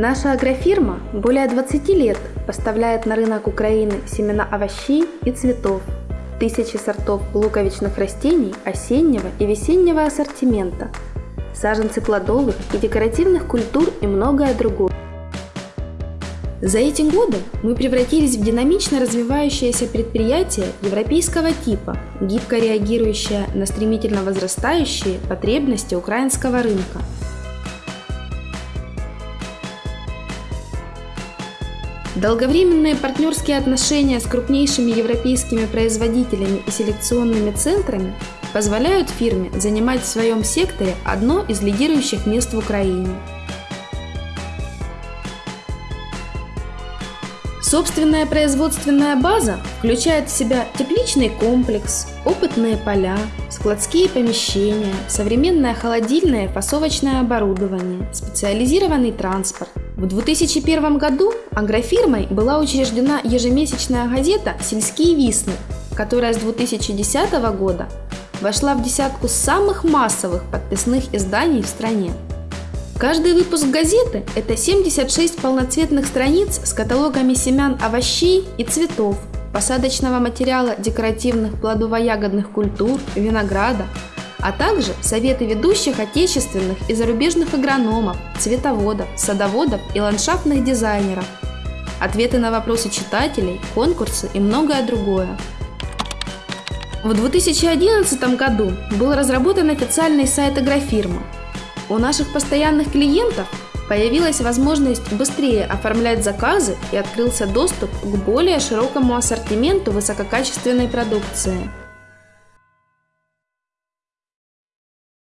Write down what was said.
Наша агрофирма более 20 лет поставляет на рынок Украины семена овощей и цветов, тысячи сортов луковичных растений осеннего и весеннего ассортимента, саженцы плодовых и декоративных культур и многое другое. За эти годы мы превратились в динамично развивающееся предприятие европейского типа, гибко реагирующее на стремительно возрастающие потребности украинского рынка. Долговременные партнерские отношения с крупнейшими европейскими производителями и селекционными центрами позволяют фирме занимать в своем секторе одно из лидирующих мест в Украине – Собственная производственная база включает в себя тепличный комплекс, опытные поля, складские помещения, современное холодильное и фасовочное оборудование, специализированный транспорт. В 2001 году агрофирмой была учреждена ежемесячная газета «Сельские висны», которая с 2010 года вошла в десятку самых массовых подписных изданий в стране. Каждый выпуск газеты – это 76 полноцветных страниц с каталогами семян овощей и цветов, посадочного материала декоративных плодово-ягодных культур, винограда, а также советы ведущих отечественных и зарубежных агрономов, цветоводов, садоводов и ландшафтных дизайнеров, ответы на вопросы читателей, конкурсы и многое другое. В 2011 году был разработан официальный сайт агрофирмы – у наших постоянных клиентов появилась возможность быстрее оформлять заказы и открылся доступ к более широкому ассортименту высококачественной продукции –